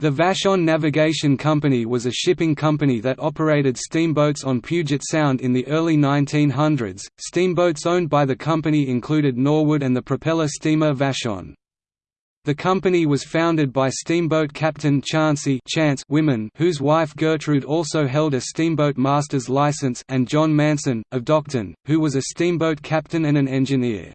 The Vashon Navigation Company was a shipping company that operated steamboats on Puget Sound in the early 1900s. Steamboats owned by the company included Norwood and the propeller steamer Vashon. The company was founded by steamboat captain Chauncey Chance Wiman whose wife Gertrude also held a steamboat master's license and John Manson, of Dockton, who was a steamboat captain and an engineer.